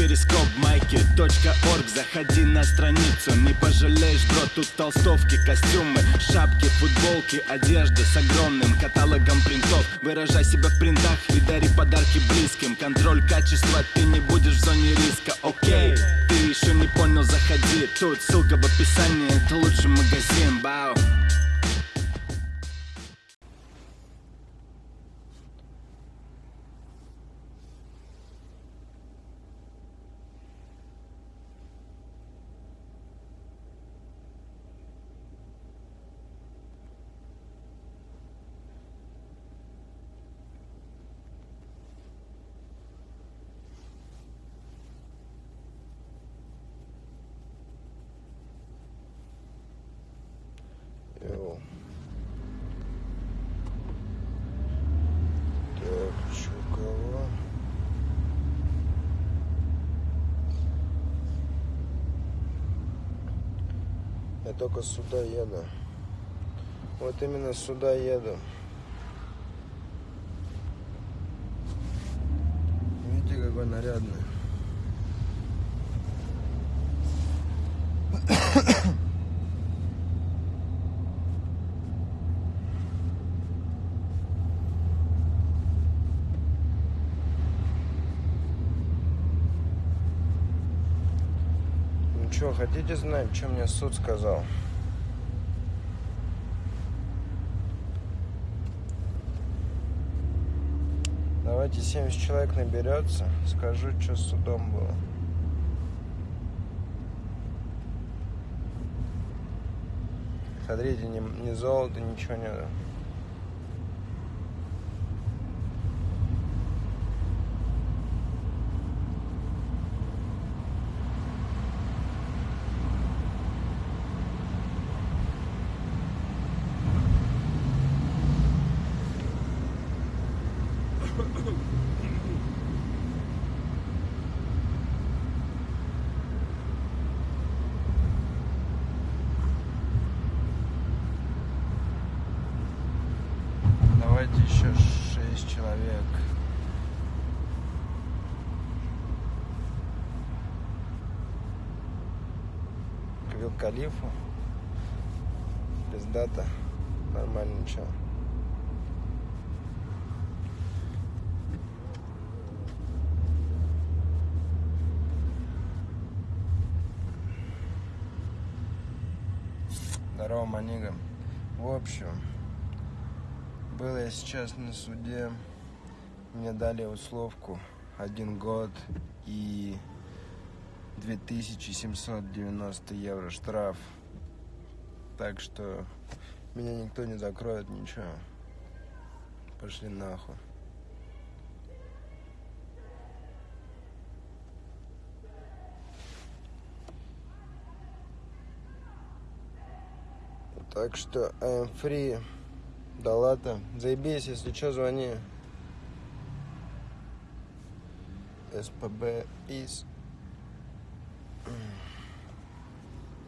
перископ майки .орг. Заходи на страницу, не пожалеешь, бро Тут толстовки, костюмы, шапки, футболки Одежда с огромным каталогом принтов. Выражай себя в принтах и дари подарки близким. Контроль качества, ты не будешь в зоне риска, окей Ты еще не понял, заходи. Тут ссылка в описании, это лучший магазин, бау Йоу. Так, чё, кого? Я только сюда еду. Вот именно сюда еду. Видите, какой нарядный. Ну что, хотите знать, что мне суд сказал? Давайте 70 человек наберется, скажу, что с судом было. Смотрите, ни, ни золота, ничего нет. Давайте еще 6 человек. К Вил Калифу. Пиздата. Нормально ничего. Здорово, манига. В общем, был я сейчас на суде. Мне дали условку один год и 2790 евро штраф. Так что меня никто не закроет, ничего. Пошли нахуй. Так что am free. Да ладно, заебись, если что, звони. СПБ из.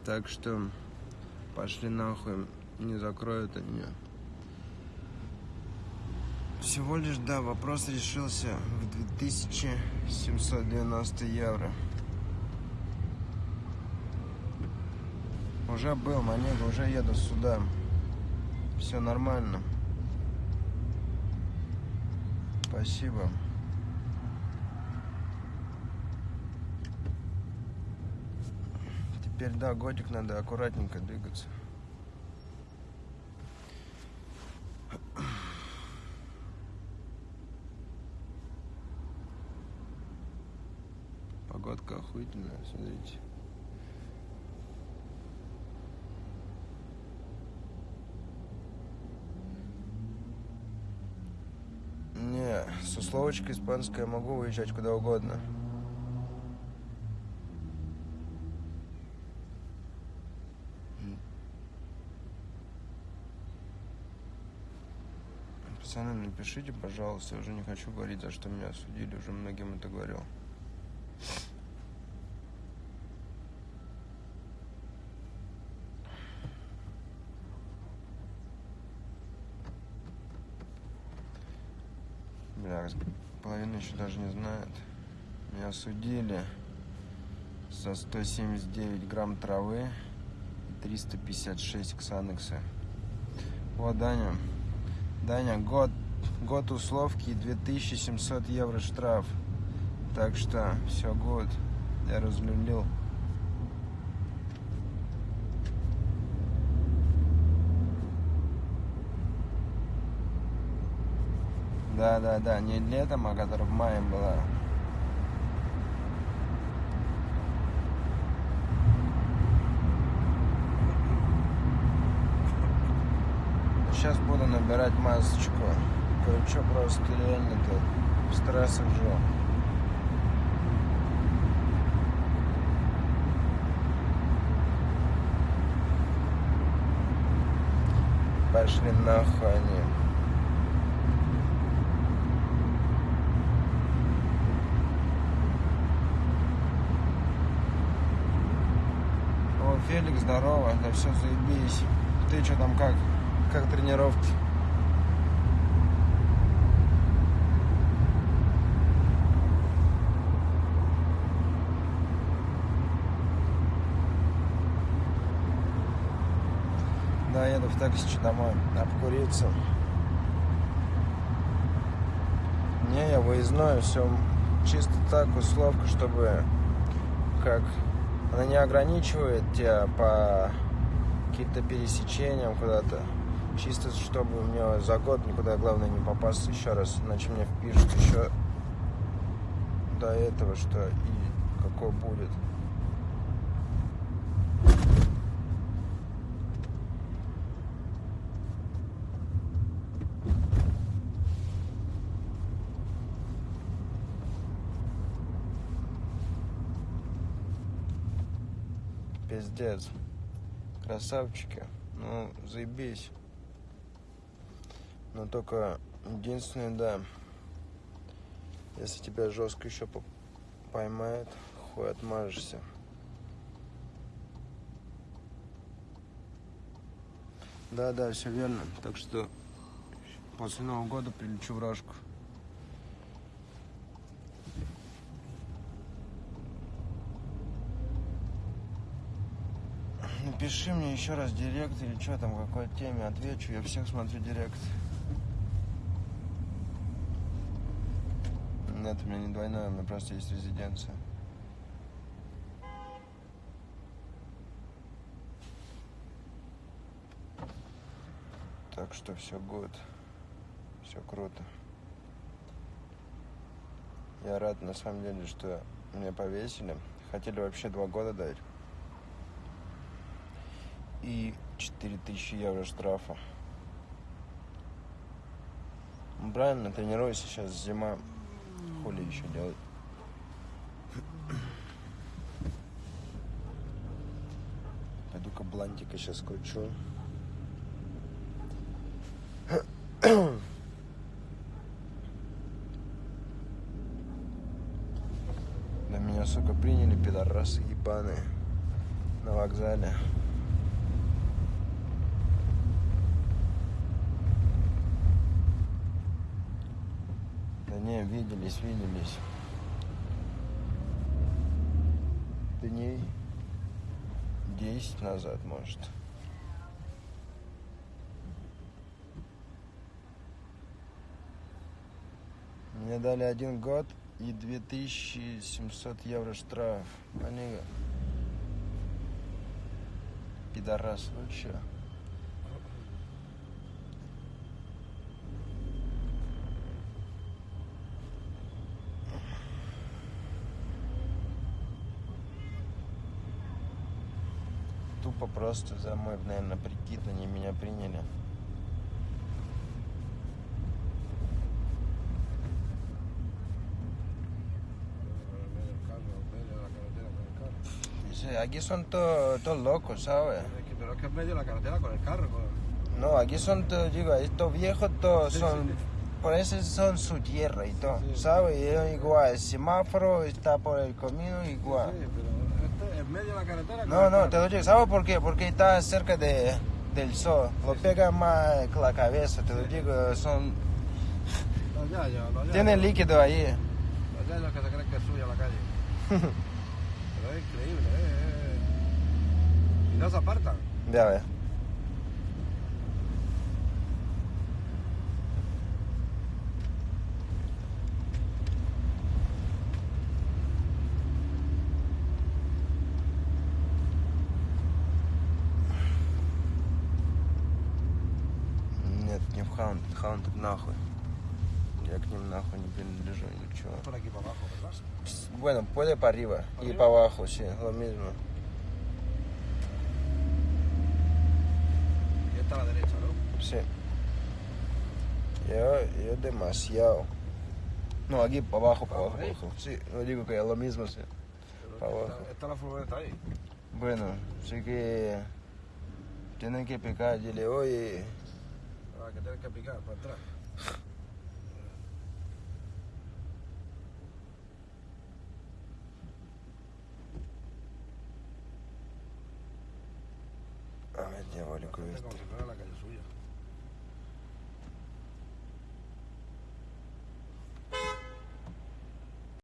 Так что пошли нахуй, не закроют они. Всего лишь, да, вопрос решился в 2790 евро. Уже был, Манега, уже еду сюда. Все нормально. Спасибо. Теперь, да, годик надо аккуратненько двигаться. Погодка охуительная, смотрите. Не, с условочкой испанской я могу уезжать куда угодно. Пацаны, напишите, пожалуйста, я уже не хочу говорить, за что меня осудили, уже многим это говорил. Бля, половина еще даже не знает. Меня осудили. за 179 грамм травы и 356 ксанекса. Вот, Даня. Даня, год, год условки и 2700 евро штраф. Так что все год. Я разлюбил. Да, да, да, не летом, а которая в мае была. Сейчас буду набирать масочку. Короче, просто реально тут в стрессах живу. Пошли нахуй они. Феликс, здорово, да все заебись. Ты что там как? Как тренировки? Да, еду в такси домой, обкуриться. Не, я выездной, все чисто так, условка, чтобы как она не ограничивает тебя по каким-то пересечениям куда-то. Чисто, чтобы мне за год никуда, главное, не попасться еще раз. Иначе мне впишут еще до этого, что и какой будет. Пиздец. Красавчики. Ну, заебись. Но только единственное, да, если тебя жестко еще поймает, хуй отмажешься. Да, да, все верно. Так что после Нового года прилечу в Рожку. Напиши мне еще раз директ или что там, какой теме отвечу. Я всех смотрю директ. Нет, у меня не двойная, у меня просто есть резиденция. Так что все год. Все круто. Я рад на самом деле, что меня повесили. Хотели вообще два года дать. И 4000 евро штрафа. Ну, правильно, тренируйся сейчас зима. Хули еще делать? Пойду-ка блантика сейчас кручу. Да меня, сука, приняли пидорасы ебаные на вокзале. Виделись, виделись. Дней 10 назад, может. Мне дали один год и 2700 евро штраф. Они... Пидорас, ну чё? Тупо просто за мой, наверное, прикид они меня приняли. Dice, aquí son todos todos locos, ¿sabes? Es que- Pero es que en medio de la carretera con el carro. con- No, aquí son todos, digo, estos viejos todos Sí, son, sí. por eso son su tierra y todo, Sí. ¿sabes? Y es igual, el semáforo está por el camino igual. Sí, pero este en medio de la carretera. No, no, te lo digo, ¿sabes por qué? Porque está cerca de, del sol, lo pega más que la cabeza, te lo digo, son, yayos, los yayos. tienen líquido ahí. Los yayos que se creen que es suya la calle. pero es increíble, ¿eh? Y no se apartan. Ya ves. хаунт. Хаунт нахуй. Я к ним нахуй не принадлежу, ничего. Por aquí para abajo, ¿verdad? Bueno, puede para arriba y ¿Arriba? para abajo, sí, lo mismo. Y esta a la derecha, ¿no? Sí. Yo, yo demasiado. No, aquí para abajo, para abajo, ¿Ahí? abajo. Sí, no digo que es lo mismo, sí. Pero Para esta- abajo. Esta, la furgoneta ahí. Bueno, sí que tienen que picar, dile, oye, Ah, que picar para atrás. a ver, diabólico Como este. si fuera la calle suya.